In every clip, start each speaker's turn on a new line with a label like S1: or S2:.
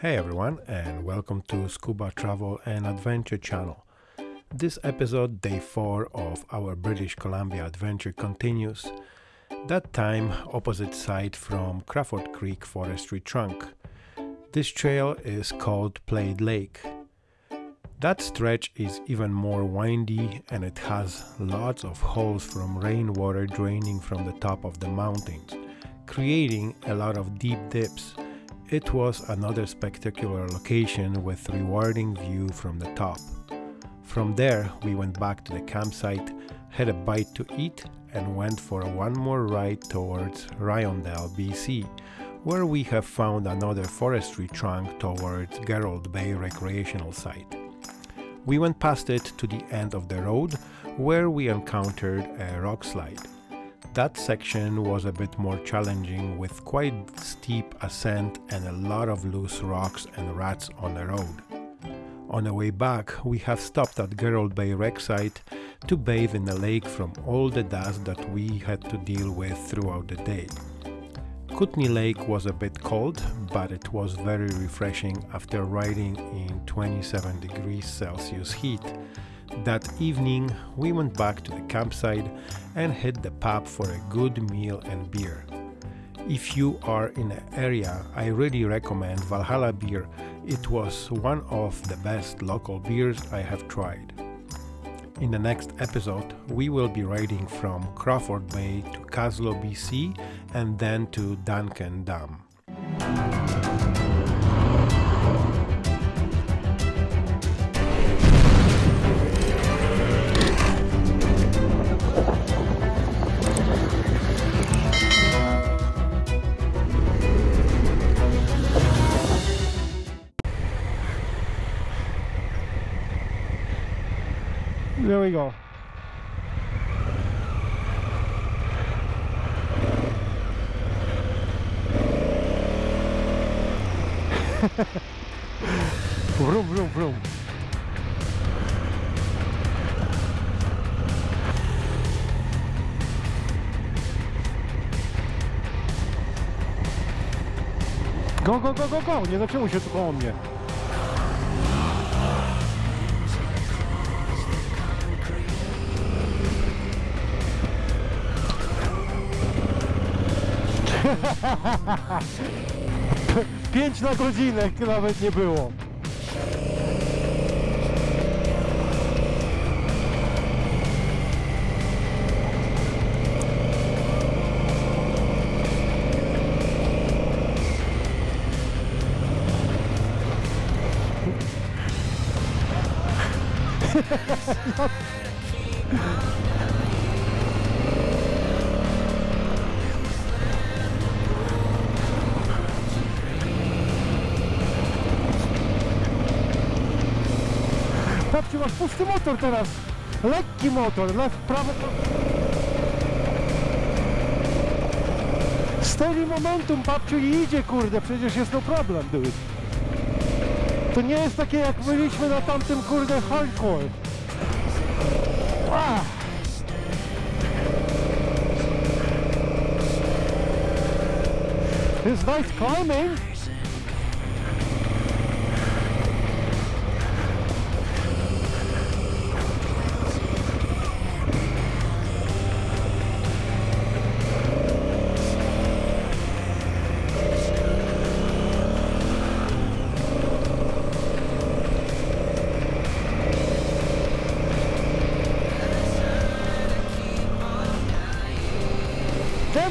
S1: Hey everyone, and welcome to Scuba Travel and Adventure channel. This episode, day 4 of our British Columbia adventure, continues. That time, opposite side from Crawford Creek Forestry Trunk. This trail is called Plaid Lake. That stretch is even more windy and it has lots of holes from rainwater draining from the top of the mountains, creating a lot of deep dips it was another spectacular location with rewarding view from the top. From there, we went back to the campsite, had a bite to eat, and went for one more ride towards Riondel, BC, where we have found another forestry trunk towards Garland Bay recreational site. We went past it to the end of the road, where we encountered a rock slide. That section was a bit more challenging with quite steep ascent and a lot of loose rocks and rats on the road. On the way back, we have stopped at Garland Bay wreck site to bathe in the lake from all the dust that we had to deal with throughout the day. Kootenay Lake was a bit cold, but it was very refreshing after riding in 27 degrees Celsius heat that evening, we went back to the campsite and hit the pub for a good meal and beer. If you are in the area, I really recommend Valhalla beer. It was one of the best local beers I have tried. In the next episode, we will be riding from Crawford Bay to Kaslo, BC, and then to Duncan Dam.
S2: We go. vroom, vroom, vroom. Go, go, go, go, go! Nie zaczęło się tu koło mnie. Pięć na godzinę nawet nie było. Babciu, masz pusty motor teraz. Lekki motor, lew, prawo. Steady momentum, babciu, i idzie, kurde, przecież jest no problem, dude. To nie jest takie, jak byliśmy na tamtym, kurde, hardcore. Ah. It's nice climbing.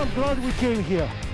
S2: I'm glad we came here.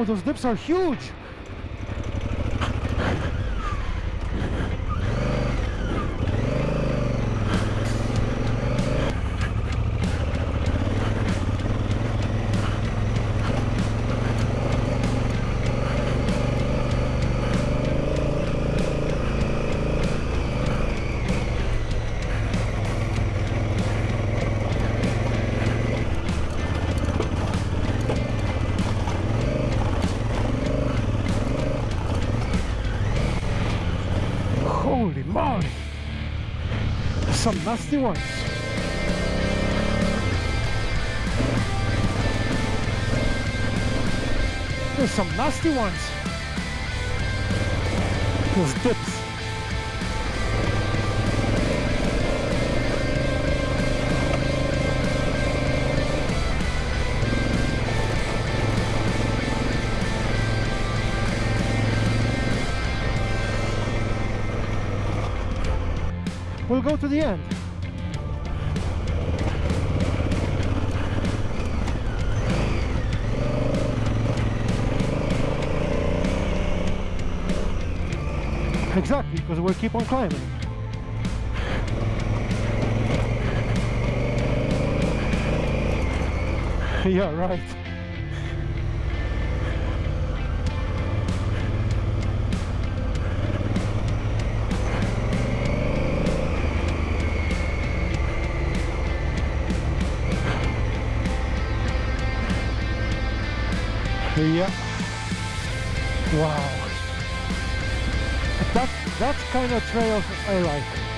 S1: Whoa, those dips are huge. Some nasty ones. There's some nasty ones. Those dips. We'll go to the end. Exactly, because we'll keep on climbing. yeah, right. Yeah. Wow. That that's kind of trails I like.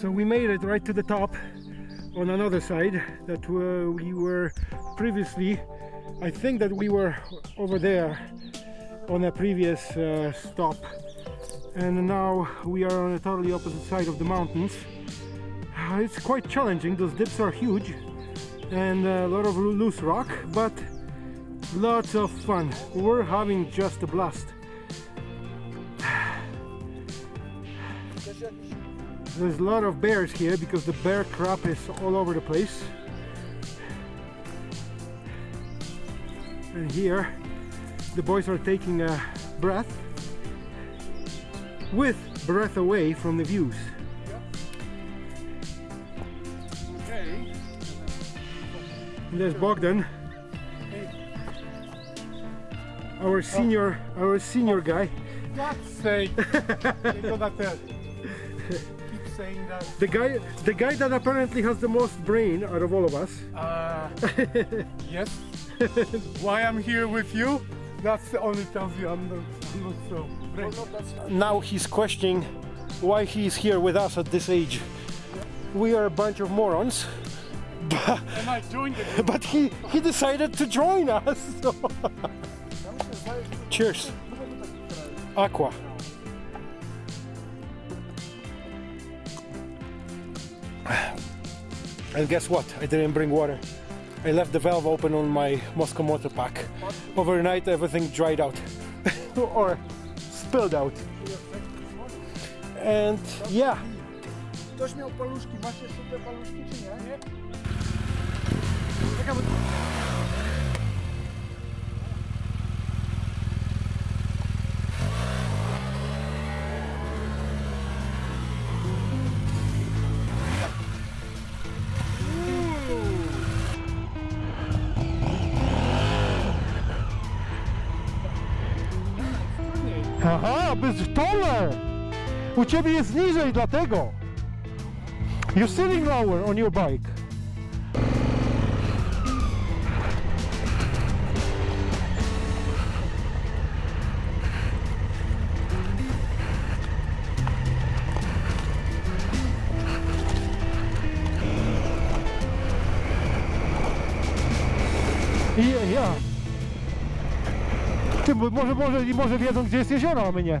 S1: So we made it right to the top on another side that uh, we were previously I think that we were over there on a previous uh, stop. And now we are on a totally opposite side of the mountains. It's quite challenging. Those dips are huge and a lot of loose rock but lots of fun. We're having just a blast there's a lot of bears here because the bear crap is all over the place. And here the boys are taking a breath with breath away from the views.
S3: Okay.
S1: And there's Bogdan our senior our senior guy.
S3: God's sake. you know that keep saying that.
S1: the guy the guy that apparently has the most brain out of all of us
S3: Uh, yes. Why I'm here with you? That's the only tells you I'm not, I'm not so brave.
S1: now he's questioning why he's here with us at this age we are a bunch of morons but,
S3: And I joined it.
S1: but he he decided to join us so. cheers aqua
S2: And guess what? I didn't bring water. I left the valve open on my Mosko Moto pack. Overnight everything dried out or spilled out. And yeah, U ciebie jest niżej, dlatego. You're sitting lower on your bike. Ja, ja. Ty, może, może, może wiedzą, gdzie jest jezioro, a my nie.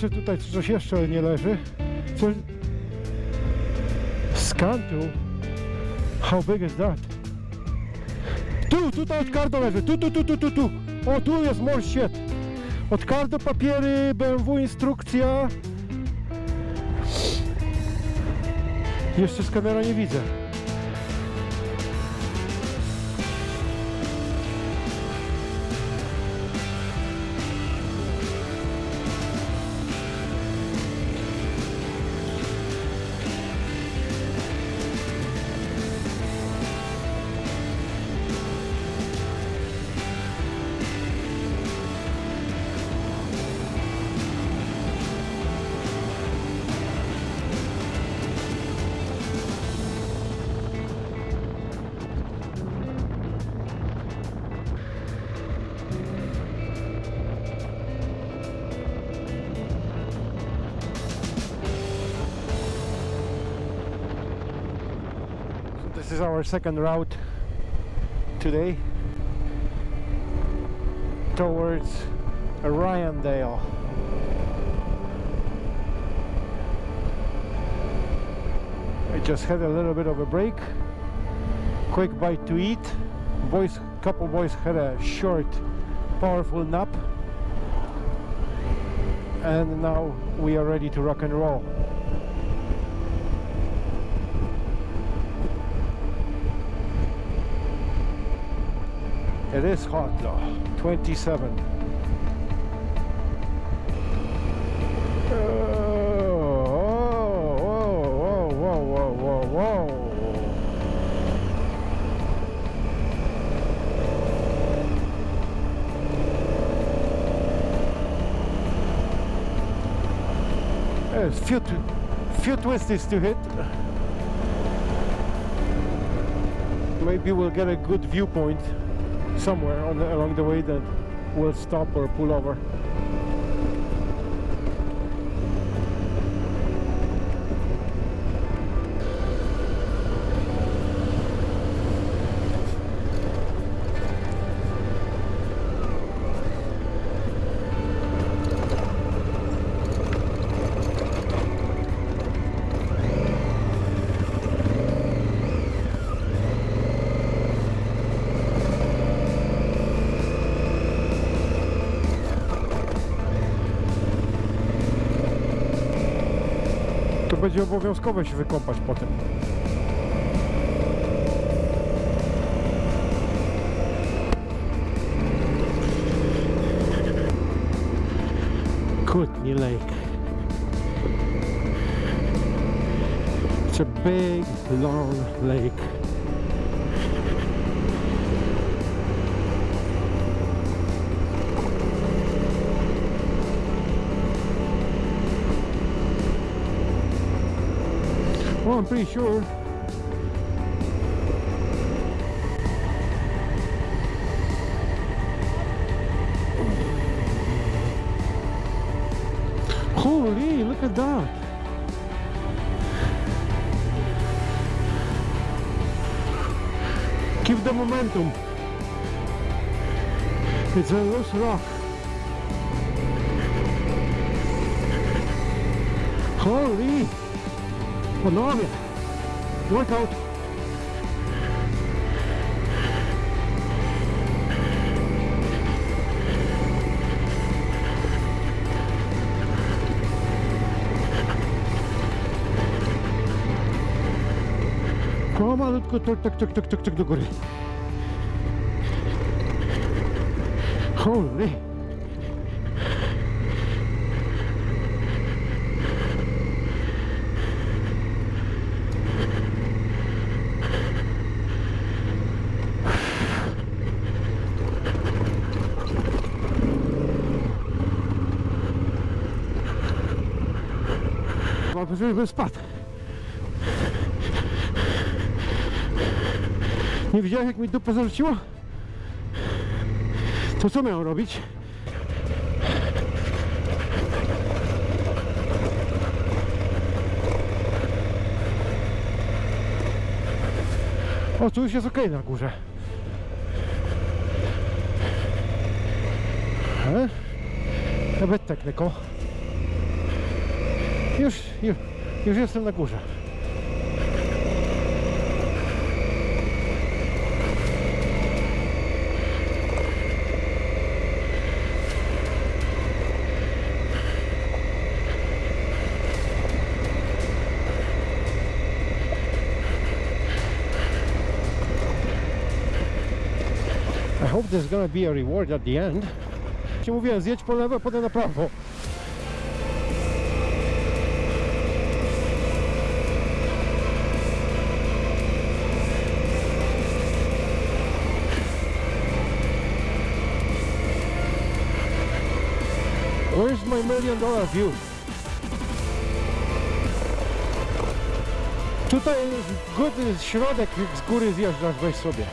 S2: Patrzę tutaj, czy coś jeszcze nie leży. Coś... Scan tu. How big is that? Tu, tutaj od kardo leży. Tu, tu, tu, tu, tu, tu. O, tu jest more shit. Od kardo papiery, BMW instrukcja. Jeszcze skanera nie widzę. Is our second route today towards Riondel. I just had a little bit of a break, quick bite to eat. Boys, couple boys had a short, powerful nap, and now we are ready to rock and roll. It is hot though, 27. Oh, whoa, whoa, whoa, whoa, whoa, whoa. Few, few twisties to hit. Maybe we'll get a good viewpoint somewhere the, along the way that we'll stop or pull over. Będzie obowiązkowe się wykąpać potem. Kootenay Lake. It's a big, long lake. Well, I'm pretty sure.
S1: Holy, look at that. Keep the momentum. It's a loose rock. Holy! Skandinavien. Knockout. Pomalutku, tak, tak, tak, tak, tak, tak do góry. Holy. Chyba, żeby spadł. Nie widziałeś jak mi dupę zarzuciło? To co miałem robić? O, tu już jest ok na górze. E? Nawet techniką. Już, już, już jestem na górze. I hope there's gonna be a reward at the end. Mówiłem, zjedź po lewo, potem na prawo. Million dollar view? Tutaj good środek z góry zjeżdżasz, weź sobie.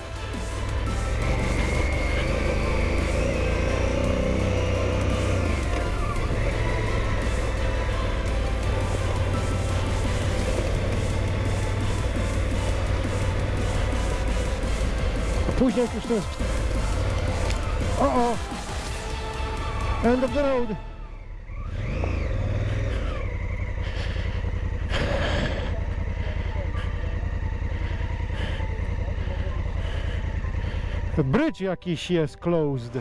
S1: Później jak już jest... O, o! End of the road! The bridge jakiś jest closed.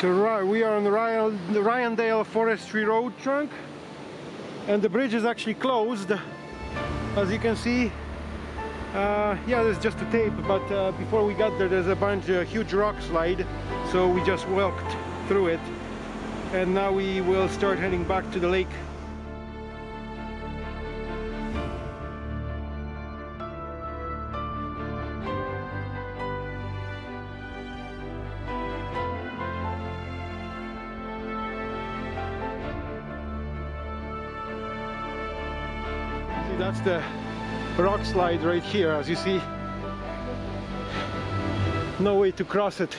S1: So we are on the Riondel Forestry Road trunk and the bridge is actually closed as you can see uh, yeah there's just a tape but uh, before we got there there's a bunch of huge rock slide so we just walked through it. And now we will start heading back to the lake. See, that's the rock slide right here, as you see. No way to cross it.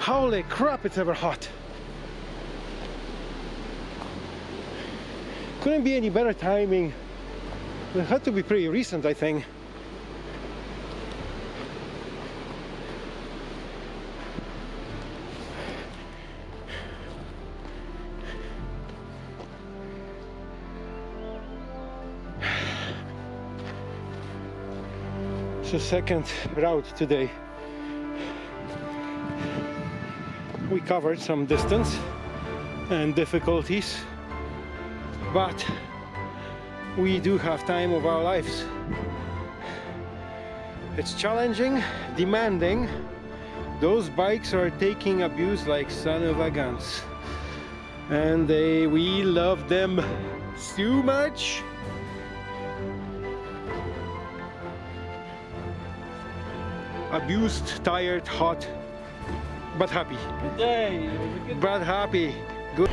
S1: Holy crap, it's ever hot. Couldn't be any better timing. It had to be pretty recent, I think. The second route today. We covered some distance and difficulties, but we do have time of our lives. It's challenging, demanding. Those bikes are taking abuse like son of a guns. And they we love them so much. Abused, tired, hot, but happy.
S3: Good day. It was
S1: But happy. Good.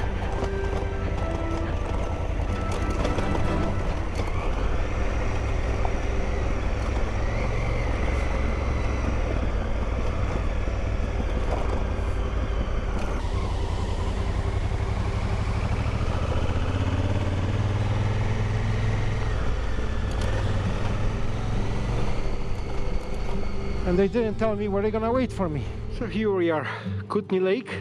S2: They didn't tell me where they're gonna wait for me. So here we are, Kootenay Lake.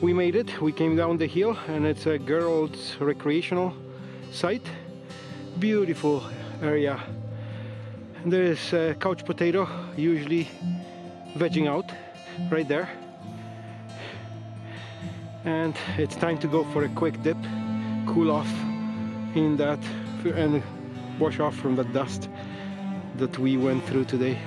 S2: We made it. We came down the hill and it's a girls recreational site. Beautiful area. There's a uh, couch potato, usually vegging out right there. And it's time to go for a quick dip, cool off in that and wash off from the dust that we went through today.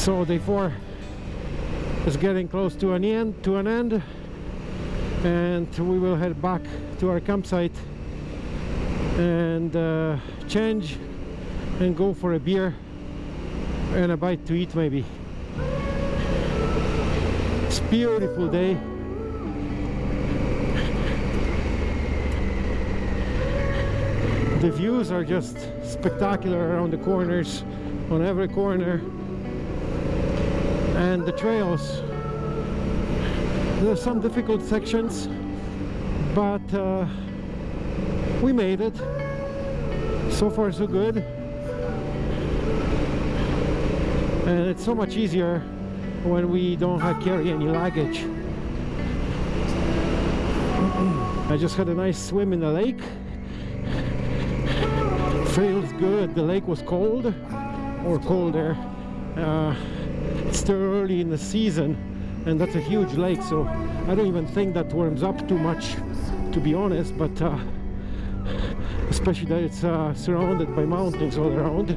S2: So day four is getting close to an end to an end and we will head back to our campsite and uh, change and go for a beer and a bite to eat maybe. It's beautiful day. The views are just spectacular around the corners, on every corner and the trails. There are some difficult sections but uh, we made it. So far so good. And it's so much easier when we don't have carry any luggage. I just had a nice swim in the lake. Feels good. The lake was cold or colder. Uh, it's still early in the season and that's a huge lake so I don't even think that warms up too much to be honest but uh, especially that it's uh, surrounded by mountains all around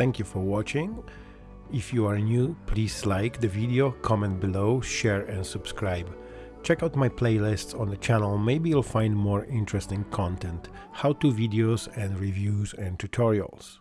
S1: Thank you for watching. If you are new, please like the video, comment below, share and subscribe. Check out my playlists on the channel, maybe you'll find more interesting content, how-to videos and reviews and tutorials.